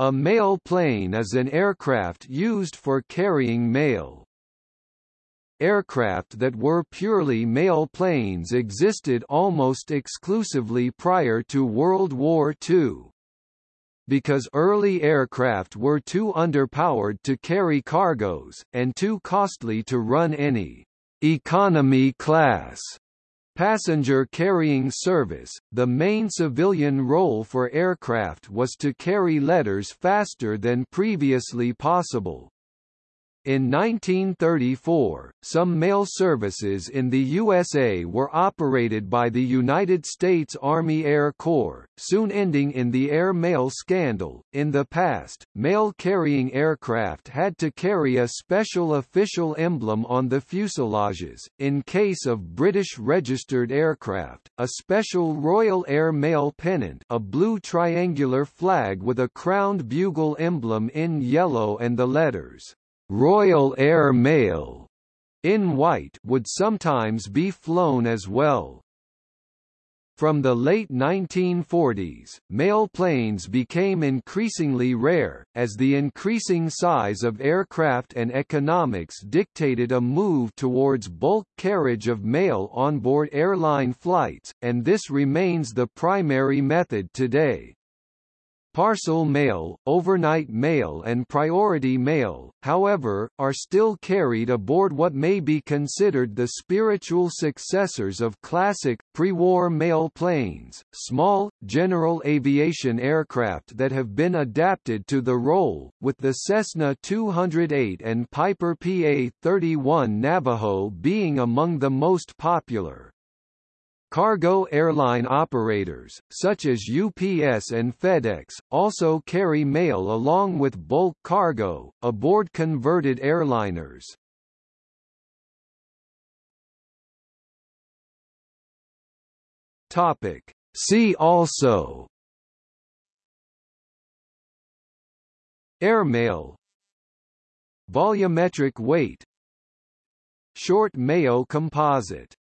A mail plane is an aircraft used for carrying mail. Aircraft that were purely mail planes existed almost exclusively prior to World War II. Because early aircraft were too underpowered to carry cargoes, and too costly to run any economy class passenger carrying service, the main civilian role for aircraft was to carry letters faster than previously possible. In 1934, some mail services in the USA were operated by the United States Army Air Corps, soon ending in the air mail scandal. In the past, mail carrying aircraft had to carry a special official emblem on the fuselages. In case of British registered aircraft, a special Royal Air Mail pennant, a blue triangular flag with a crowned bugle emblem in yellow and the letters Royal Air Mail in white would sometimes be flown as well. From the late 1940s, mail planes became increasingly rare, as the increasing size of aircraft and economics dictated a move towards bulk carriage of mail on board airline flights, and this remains the primary method today. Parcel mail, overnight mail and priority mail, however, are still carried aboard what may be considered the spiritual successors of classic, pre-war mail planes, small, general aviation aircraft that have been adapted to the role, with the Cessna 208 and Piper PA-31 Navajo being among the most popular. Cargo airline operators, such as UPS and FedEx, also carry mail along with bulk cargo, aboard converted airliners. See also Airmail Volumetric weight Short Mayo composite